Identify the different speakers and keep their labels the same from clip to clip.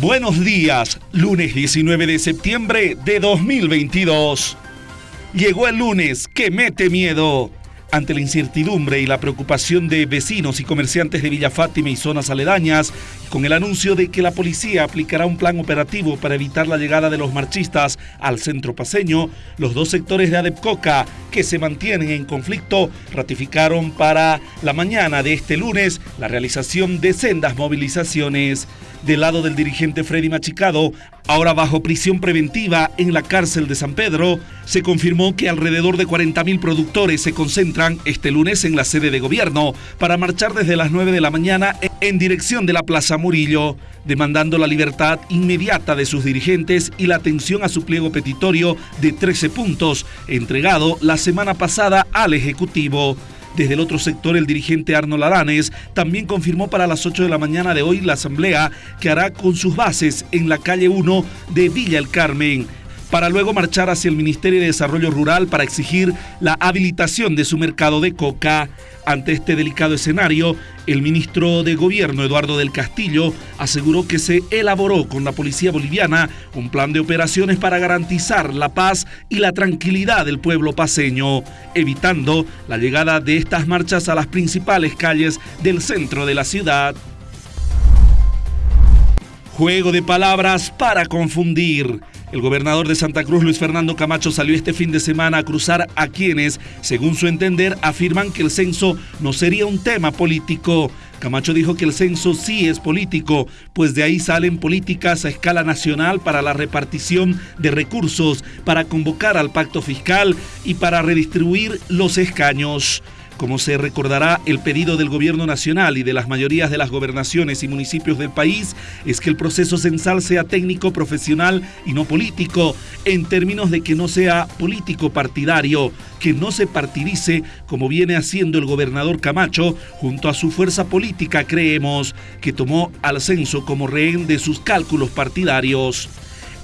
Speaker 1: Buenos días, lunes 19 de septiembre de 2022. Llegó el lunes que mete miedo. Ante la incertidumbre y la preocupación de vecinos y comerciantes de Villa Fátima y zonas aledañas, con el anuncio de que la policía aplicará un plan operativo para evitar la llegada de los marchistas al centro paseño, los dos sectores de Adepcoca que se mantienen en conflicto ratificaron para la mañana de este lunes la realización de sendas movilizaciones. Del lado del dirigente Freddy Machicado, ahora bajo prisión preventiva en la cárcel de San Pedro, se confirmó que alrededor de 40.000 productores se concentran este lunes en la sede de gobierno para marchar desde las 9 de la mañana en dirección de la Plaza Murillo, demandando la libertad inmediata de sus dirigentes y la atención a su pliego petitorio de 13 puntos, entregado la semana pasada al Ejecutivo. Desde el otro sector, el dirigente Arnold Aranes también confirmó para las 8 de la mañana de hoy la asamblea que hará con sus bases en la calle 1 de Villa El Carmen para luego marchar hacia el Ministerio de Desarrollo Rural para exigir la habilitación de su mercado de coca. Ante este delicado escenario, el ministro de Gobierno, Eduardo del Castillo, aseguró que se elaboró con la policía boliviana un plan de operaciones para garantizar la paz y la tranquilidad del pueblo paseño, evitando la llegada de estas marchas a las principales calles del centro de la ciudad. Juego de palabras para confundir. El gobernador de Santa Cruz, Luis Fernando Camacho, salió este fin de semana a cruzar a quienes, según su entender, afirman que el censo no sería un tema político. Camacho dijo que el censo sí es político, pues de ahí salen políticas a escala nacional para la repartición de recursos, para convocar al pacto fiscal y para redistribuir los escaños. Como se recordará, el pedido del gobierno nacional y de las mayorías de las gobernaciones y municipios del país es que el proceso censal sea técnico, profesional y no político, en términos de que no sea político partidario, que no se partidice como viene haciendo el gobernador Camacho junto a su fuerza política, creemos, que tomó al censo como rehén de sus cálculos partidarios.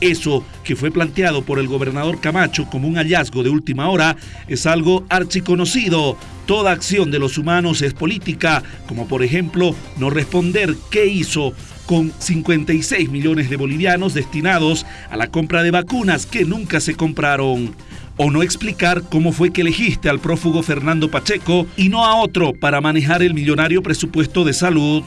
Speaker 1: Eso que fue planteado por el gobernador Camacho como un hallazgo de última hora es algo archiconocido. Toda acción de los humanos es política, como por ejemplo no responder qué hizo con 56 millones de bolivianos destinados a la compra de vacunas que nunca se compraron. O no explicar cómo fue que elegiste al prófugo Fernando Pacheco y no a otro para manejar el millonario presupuesto de salud.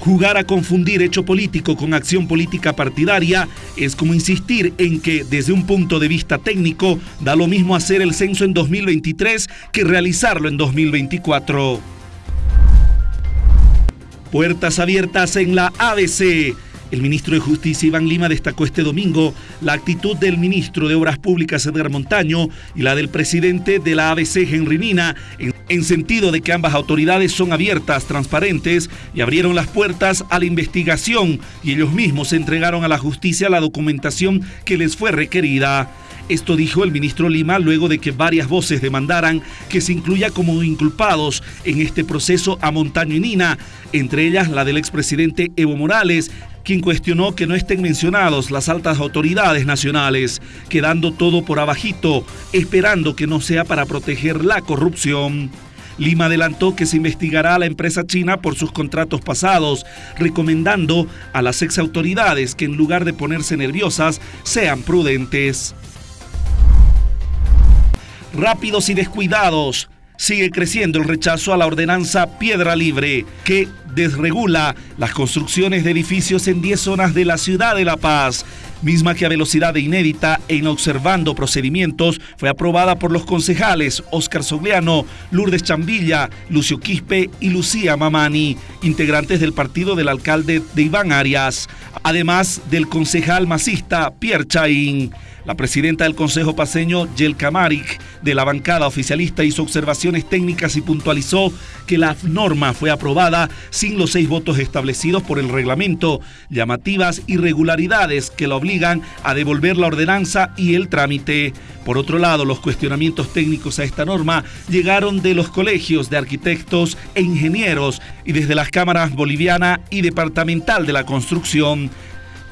Speaker 1: Jugar a confundir hecho político con acción política partidaria es como insistir en que desde un punto de vista técnico da lo mismo hacer el censo en 2023 que realizarlo en 2024. Puertas abiertas en la ABC. El ministro de Justicia Iván Lima destacó este domingo la actitud del ministro de Obras Públicas Edgar Montaño y la del presidente de la ABC Henry Mina en, sentido de que ambas autoridades son abiertas, transparentes y abrieron las puertas a la investigación y ellos mismos entregaron a la justicia la documentación que les fue requerida. Esto dijo el ministro Lima luego de que varias voces demandaran que se incluya como inculpados en este proceso a Montaño y Nina, entre ellas la del expresidente Evo Morales, quien cuestionó que no estén mencionados las altas autoridades nacionales, quedando todo por abajito, esperando que no sea para proteger la corrupción. Lima adelantó que se investigará a la empresa china por sus contratos pasados, recomendando a las ex autoridades que en lugar de ponerse nerviosas sean prudentes. Rápidos y descuidados, sigue creciendo el rechazo a la ordenanza Piedra Libre, que desregula las construcciones de edificios en 10 zonas de la ciudad de La Paz, misma que a velocidad inédita e inobservando procedimientos fue aprobada por los concejales Óscar Sogliano, Lourdes Chambilla, Lucio Quispe y Lucía Mamani, integrantes del partido del alcalde de Iván Arias, además del concejal masista Pierre Chaín. La presidenta del Consejo Paseño, Yel Kamaric, de la bancada oficialista, hizo observaciones técnicas y puntualizó que la norma fue aprobada sin los seis votos establecidos por el reglamento, llamativas irregularidades que la obligan a devolver la ordenanza y el trámite. Por otro lado, los cuestionamientos técnicos a esta norma llegaron de los colegios de arquitectos e ingenieros y desde las cámaras boliviana y departamental de la construcción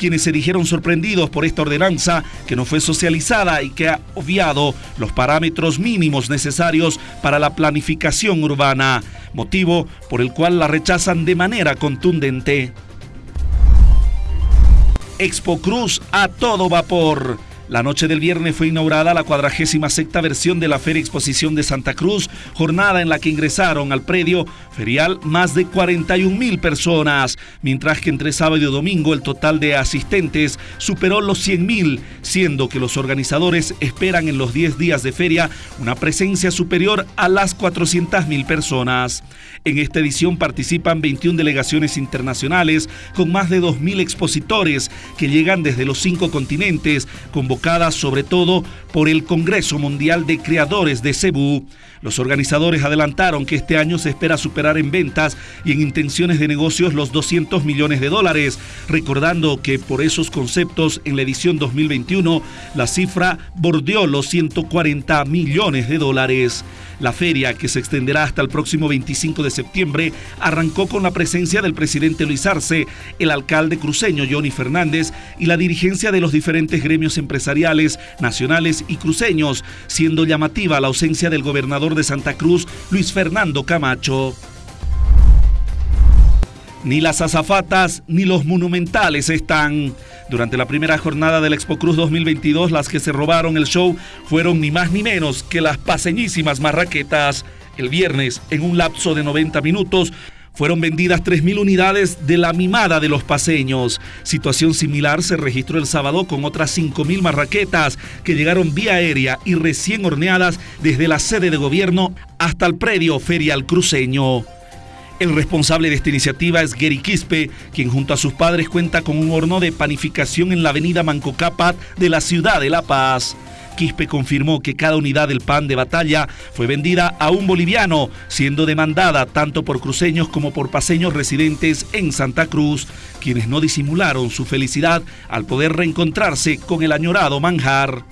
Speaker 1: quienes se dijeron sorprendidos por esta ordenanza que no fue socializada y que ha obviado los parámetros mínimos necesarios para la planificación urbana, motivo por el cual la rechazan de manera contundente. Expo Cruz a todo vapor. La noche del viernes fue inaugurada la cuadragésima sexta versión de la Feria Exposición de Santa Cruz, jornada en la que ingresaron al predio ferial más de 41 mil personas, mientras que entre sábado y domingo el total de asistentes superó los 100 mil, siendo que los organizadores esperan en los 10 días de feria una presencia superior a las 400 mil personas. En esta edición participan 21 delegaciones internacionales con más de 2 mil expositores que llegan desde los cinco continentes, convocados sobre todo por el Congreso Mundial de Creadores de Cebu. Los organizadores adelantaron que este año se espera superar en ventas y en intenciones de negocios los 200 millones de dólares, recordando que por esos conceptos en la edición 2021 la cifra bordeó los 140 millones de dólares. La feria, que se extenderá hasta el próximo 25 de septiembre, arrancó con la presencia del presidente Luis Arce, el alcalde cruceño Johnny Fernández y la dirigencia de los diferentes gremios empresariales nacionales y cruceños, siendo llamativa la ausencia del gobernador de Santa Cruz, Luis Fernando Camacho. Ni las azafatas ni los monumentales están. Durante la primera jornada del Expo Cruz 2022, las que se robaron el show fueron ni más ni menos que las paseñísimas marraquetas. El viernes, en un lapso de 90 minutos, fueron vendidas 3.000 unidades de la mimada de los paseños. Situación similar se registró el sábado con otras 5.000 marraquetas que llegaron vía aérea y recién horneadas desde la sede de gobierno hasta el predio ferial cruceño. El responsable de esta iniciativa es Gary Quispe, quien junto a sus padres cuenta con un horno de panificación en la avenida Mancocapat de la ciudad de La Paz. Quispe confirmó que cada unidad del pan de batalla fue vendida a un boliviano, siendo demandada tanto por cruceños como por paseños residentes en Santa Cruz, quienes no disimularon su felicidad al poder reencontrarse con el añorado manjar.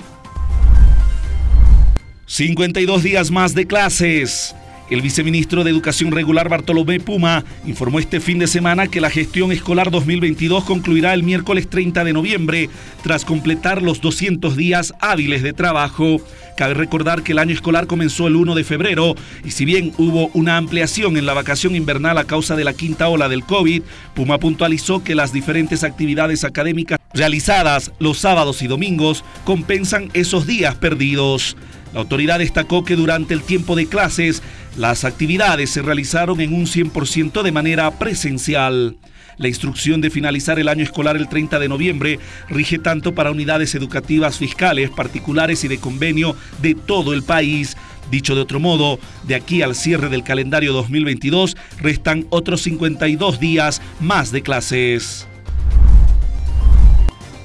Speaker 1: 52 días más de clases. El viceministro de Educación Regular Bartolomé Puma informó este fin de semana que la gestión escolar 2022 concluirá el miércoles 30 de noviembre tras completar los 200 días hábiles de trabajo. Cabe recordar que el año escolar comenzó el 1 de febrero y si bien hubo una ampliación en la vacación invernal a causa de la quinta ola del COVID, Puma puntualizó que las diferentes actividades académicas realizadas los sábados y domingos compensan esos días perdidos. La autoridad destacó que durante el tiempo de clases las actividades se realizaron en un 100% de manera presencial. La instrucción de finalizar el año escolar el 30 de noviembre rige tanto para unidades educativas fiscales, particulares y de convenio de todo el país. Dicho de otro modo, de aquí al cierre del calendario 2022 restan otros 52 días más de clases.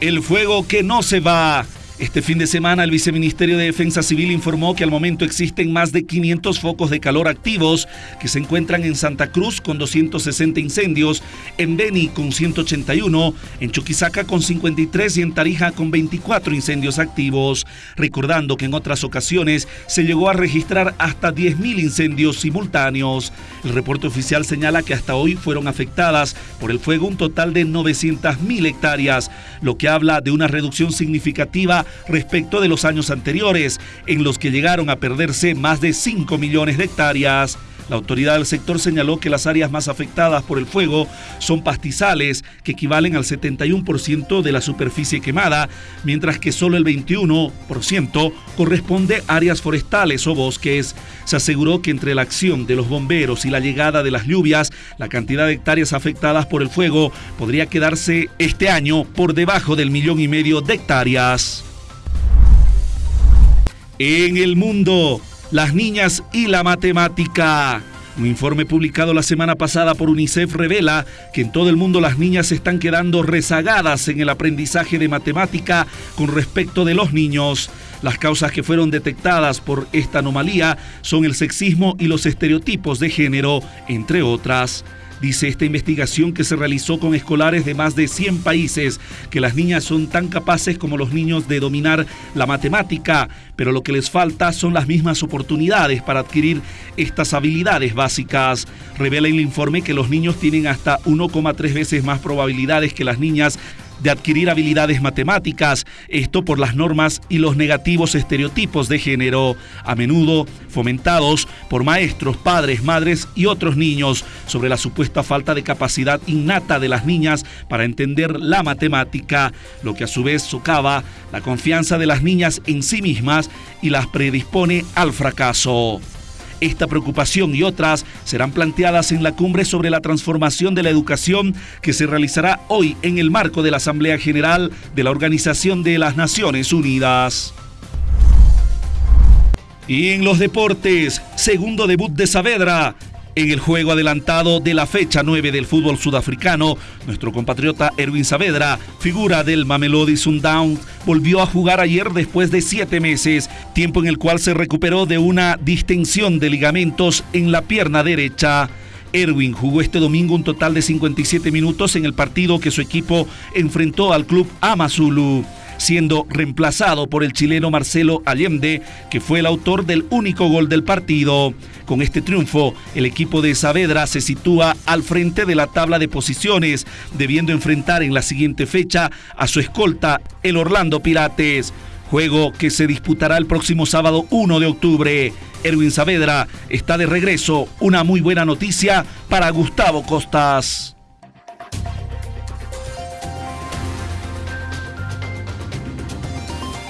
Speaker 1: El fuego que no se va. Este fin de semana el Viceministerio de Defensa Civil informó que al momento existen más de 500 focos de calor activos que se encuentran en Santa Cruz con 260 incendios, en Beni con 181, en Chuquisaca con 53 y en Tarija con 24 incendios activos. Recordando que en otras ocasiones se llegó a registrar hasta 10.000 incendios simultáneos. El reporte oficial señala que hasta hoy fueron afectadas por el fuego un total de 900.000 hectáreas, lo que habla de una reducción significativa respecto de los años anteriores, en los que llegaron a perderse más de 5 millones de hectáreas. La autoridad del sector señaló que las áreas más afectadas por el fuego son pastizales, que equivalen al 71% de la superficie quemada, mientras que solo el 21% corresponde a áreas forestales o bosques. Se aseguró que entre la acción de los bomberos y la llegada de las lluvias, la cantidad de hectáreas afectadas por el fuego podría quedarse este año por debajo del millón y medio de hectáreas. En el mundo, las niñas y la matemática. Un informe publicado la semana pasada por UNICEF revela que en todo el mundo las niñas están quedando rezagadas en el aprendizaje de matemática con respecto de los niños. Las causas que fueron detectadas por esta anomalía son el sexismo y los estereotipos de género, entre otras. Dice esta investigación que se realizó con escolares de más de 100 países que las niñas son tan capaces como los niños de dominar la matemática, pero lo que les falta son las mismas oportunidades para adquirir estas habilidades básicas. Revela el informe que los niños tienen hasta 1,3 veces más probabilidades que las niñas de adquirir habilidades matemáticas, esto por las normas y los negativos estereotipos de género, a menudo fomentados por maestros, padres, madres y otros niños, sobre la supuesta falta de capacidad innata de las niñas para entender la matemática, lo que a su vez socava la confianza de las niñas en sí mismas y las predispone al fracaso. Esta preocupación y otras serán planteadas en la cumbre sobre la transformación de la educación que se realizará hoy en el marco de la Asamblea General de la Organización de las Naciones Unidas. Y en los deportes, segundo debut de Saavedra. En el juego adelantado de la fecha 9 del fútbol sudafricano, nuestro compatriota Erwin Saavedra, figura del Mamelodi Sundowns, volvió a jugar ayer después de siete meses, tiempo en el cual se recuperó de una distensión de ligamentos en la pierna derecha. Erwin jugó este domingo un total de 57 minutos en el partido que su equipo enfrentó al club Amazulu siendo reemplazado por el chileno Marcelo Allende, que fue el autor del único gol del partido. Con este triunfo, el equipo de Saavedra se sitúa al frente de la tabla de posiciones, debiendo enfrentar en la siguiente fecha a su escolta, el Orlando Pirates. Juego que se disputará el próximo sábado 1 de octubre. Erwin Saavedra está de regreso. Una muy buena noticia para Gustavo Costas.